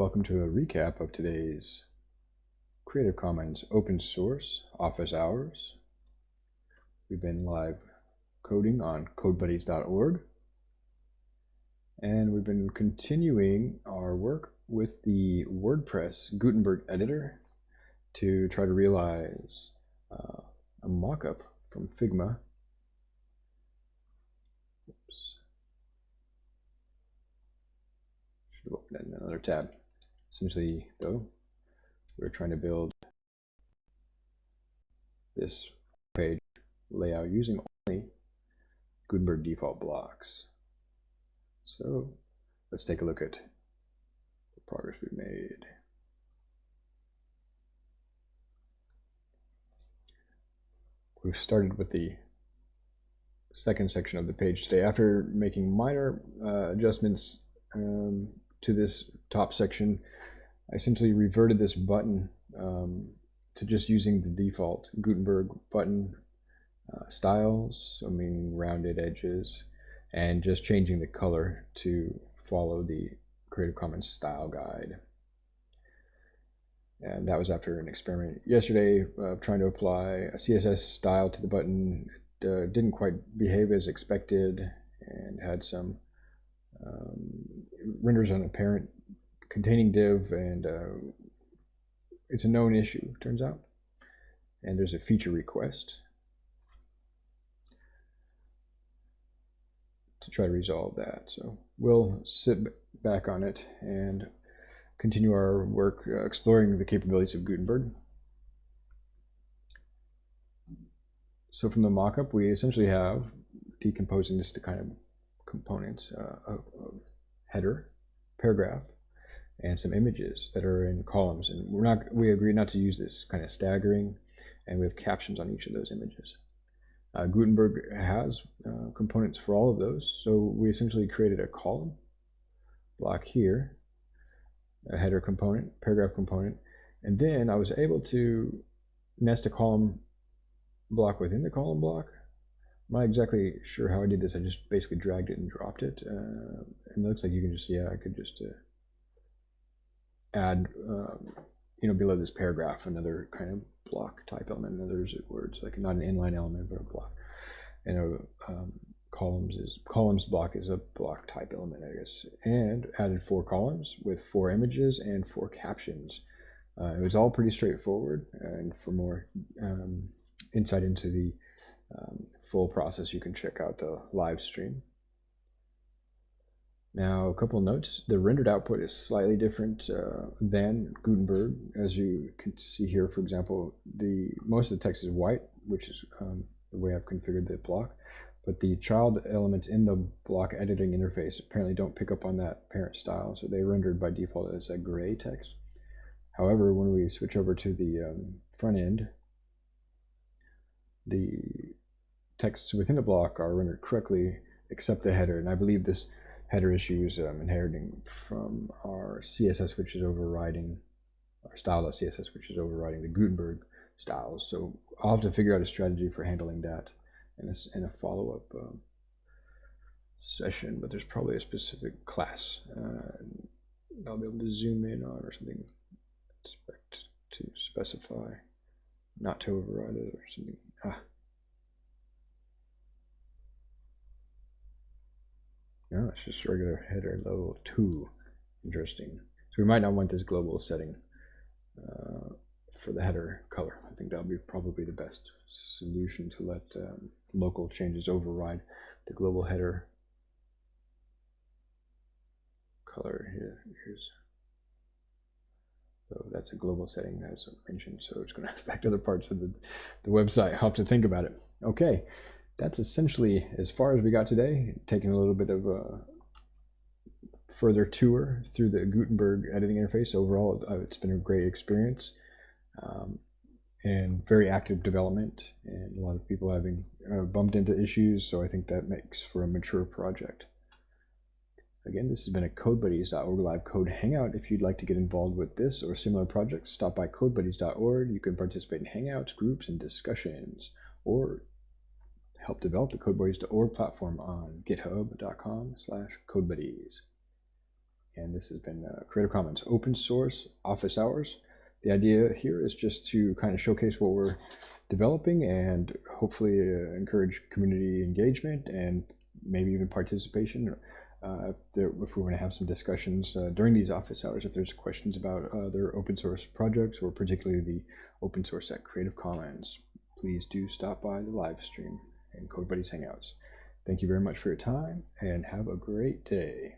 Welcome to a recap of today's Creative Commons open source office hours. We've been live coding on codebuddies.org and we've been continuing our work with the WordPress Gutenberg editor to try to realize uh, a mockup from Figma. Oops. Should have opened another tab. Essentially, though, we're trying to build this page layout using only Gutenberg default blocks. So let's take a look at the progress we've made. We've started with the second section of the page today. After making minor uh, adjustments um, to this top section, I essentially reverted this button um, to just using the default Gutenberg button uh, styles, I mean rounded edges, and just changing the color to follow the Creative Commons style guide. And that was after an experiment yesterday of trying to apply a CSS style to the button. It uh, didn't quite behave as expected and had some um, renders on a parent containing div and uh, it's a known issue turns out. And there's a feature request to try to resolve that. So we'll sit back on it and continue our work uh, exploring the capabilities of Gutenberg. So from the mockup we essentially have decomposing this to kind of components uh, header paragraph and some images that are in columns. And we're not, we agree not to use this kind of staggering, and we have captions on each of those images. Uh, Gutenberg has uh, components for all of those, so we essentially created a column block here, a header component, paragraph component, and then I was able to nest a column block within the column block. I'm not exactly sure how I did this. I just basically dragged it and dropped it. Uh, and it looks like you can just, yeah, I could just uh, add, um, you know, below this paragraph, another kind of block type element, another words, like not an inline element, but a block. And a, um, columns is columns block is a block type element, I guess. And added four columns with four images and four captions. Uh, it was all pretty straightforward. And for more um, insight into the um, full process, you can check out the live stream. Now, a couple notes. The rendered output is slightly different uh, than Gutenberg. As you can see here, for example, the most of the text is white, which is um, the way I've configured the block. But the child elements in the block editing interface apparently don't pick up on that parent style, so they rendered by default as a gray text. However, when we switch over to the um, front end, the texts within the block are rendered correctly except the header. And I believe this header issues inheriting from our CSS, which is overriding our style.css, which is overriding the Gutenberg styles. So I'll have to figure out a strategy for handling that in a, in a follow-up um, session, but there's probably a specific class uh, I'll be able to zoom in on or something expect to specify not to override it or something. Ah, No, it's just regular header level 2. Interesting. So we might not want this global setting uh, for the header color. I think that would be probably the best solution to let um, local changes override the global header color here. Here's so that's a global setting as I mentioned. So it's going to affect other parts of the, the website. I'll have to think about it. Okay that's essentially as far as we got today, taking a little bit of a further tour through the Gutenberg editing interface. Overall, uh, it's been a great experience um, and very active development and a lot of people having uh, bumped into issues. So I think that makes for a mature project. Again, this has been a CodeBuddies.org live code hangout. If you'd like to get involved with this or similar projects, stop by CodeBuddies.org. You can participate in hangouts, groups, and discussions, or help develop the CodeBuddies.org platform on github.com slash codebuddies. and this has been uh, Creative Commons Open Source Office Hours. The idea here is just to kind of showcase what we're developing and hopefully uh, encourage community engagement and maybe even participation. Uh, if, there, if we're going to have some discussions uh, during these office hours, if there's questions about other open source projects or particularly the open source at Creative Commons, please do stop by the live stream and Code Buddies Hangouts. Thank you very much for your time and have a great day.